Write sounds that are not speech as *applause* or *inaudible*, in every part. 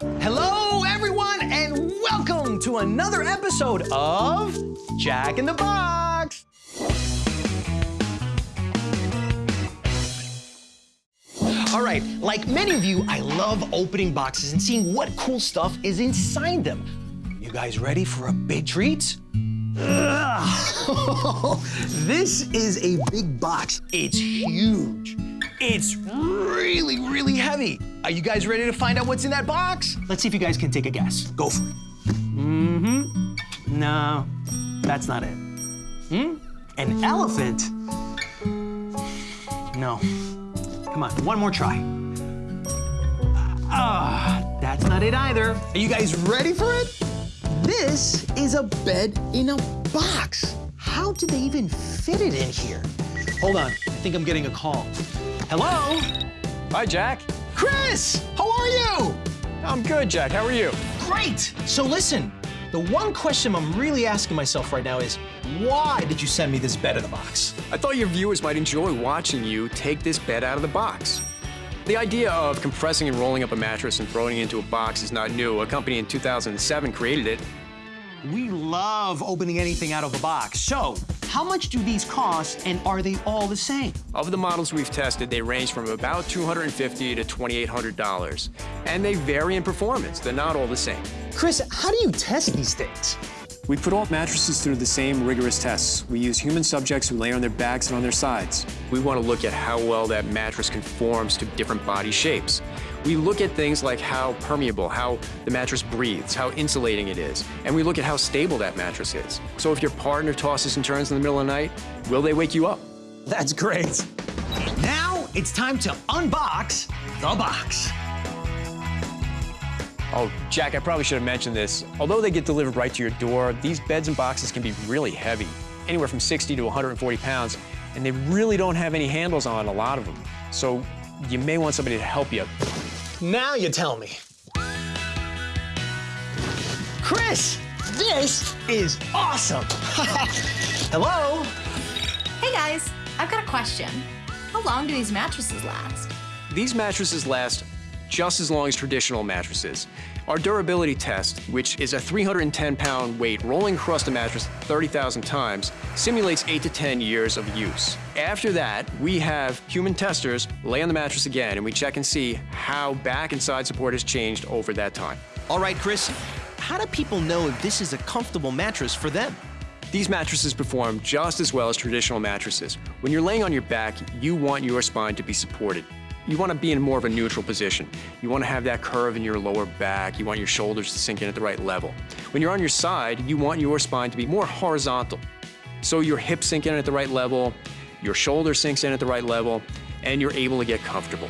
Hello, everyone, and welcome to another episode of Jack in the Box. All right, like many of you, I love opening boxes and seeing what cool stuff is inside them. You guys ready for a big treat? *laughs* This is a big box. It's huge. It's really, really heavy. Are you guys ready to find out what's in that box? Let's see if you guys can take a guess. Go for it. Mm-hmm. No, that's not it. Hmm? An elephant? No. Come on, one more try. Ah, that's not it either. Are you guys ready for it? This is a bed in a box. How did they even fit it in here? Hold on, I think I'm getting a call. Hello? Hi, Jack. Chris, how are you? I'm good, Jack. How are you? Great. So listen, the one question I'm really asking myself right now is, why did you send me this bed in a box? I thought your viewers might enjoy watching you take this bed out of the box. The idea of compressing and rolling up a mattress and throwing it into a box is not new. A company in 2007 created it. We love opening anything out of a box. So, how much do these cost and are they all the same? Of the models we've tested, they range from about 250 to $2,800. And they vary in performance. They're not all the same. Chris, how do you test these things? We put all mattresses through the same rigorous tests. We use human subjects who lay on their backs and on their sides. We want to look at how well that mattress conforms to different body shapes. We look at things like how permeable, how the mattress breathes, how insulating it is, and we look at how stable that mattress is. So if your partner tosses and turns in the middle of the night, will they wake you up? That's great. Now it's time to unbox the box. Oh, Jack, I probably should have mentioned this. Although they get delivered right to your door, these beds and boxes can be really heavy, anywhere from 60 to 140 pounds, and they really don't have any handles on a lot of them. So you may want somebody to help you. Now you tell me. Chris, this is awesome. *laughs* Hello? Hey guys, I've got a question. How long do these mattresses last? These mattresses last just as long as traditional mattresses. Our durability test, which is a 310 pound weight rolling across the mattress 30,000 times, simulates 8 to 10 years of use. After that, we have human testers lay on the mattress again and we check and see how back and side support has changed over that time. All right, Chris, how do people know if this is a comfortable mattress for them? These mattresses perform just as well as traditional mattresses. When you're laying on your back, you want your spine to be supported. You want to be in more of a neutral position. You want to have that curve in your lower back. You want your shoulders to sink in at the right level. When you're on your side, you want your spine to be more horizontal. So your hips sink in at the right level, your shoulder sinks in at the right level, and you're able to get comfortable.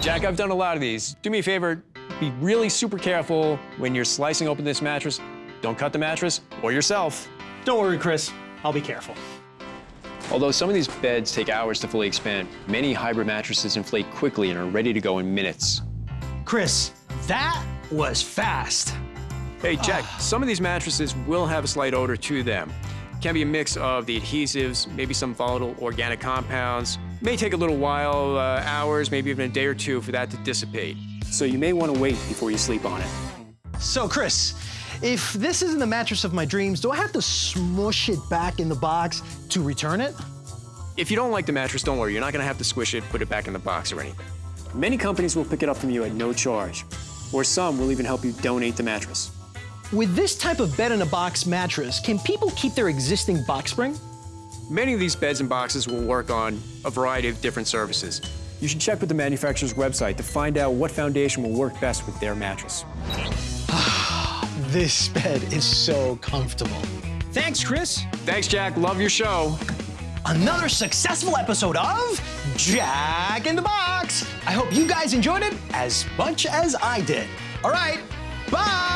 Jack, I've done a lot of these. Do me a favor, be really super careful when you're slicing open this mattress. Don't cut the mattress or yourself. Don't worry, Chris. I'll be careful. Although some of these beds take hours to fully expand, many hybrid mattresses inflate quickly and are ready to go in minutes. Chris, that was fast. Hey, Jack, some of these mattresses will have a slight odor to them. Can be a mix of the adhesives, maybe some volatile organic compounds. May take a little while, uh, hours, maybe even a day or two for that to dissipate. So you may want to wait before you sleep on it. So, Chris, if this isn't the mattress of my dreams, do I have to smush it back in the box to return it? If you don't like the mattress, don't worry. You're not going to have to squish it, put it back in the box or anything. Many companies will pick it up from you at no charge, or some will even help you donate the mattress. With this type of bed in a box mattress, can people keep their existing box spring? Many of these beds and boxes will work on a variety of different surfaces. You should check with the manufacturer's website to find out what foundation will work best with their mattress. This bed is so comfortable. Thanks, Chris. Thanks, Jack. Love your show. Another successful episode of Jack in the Box. I hope you guys enjoyed it as much as I did. All right, bye.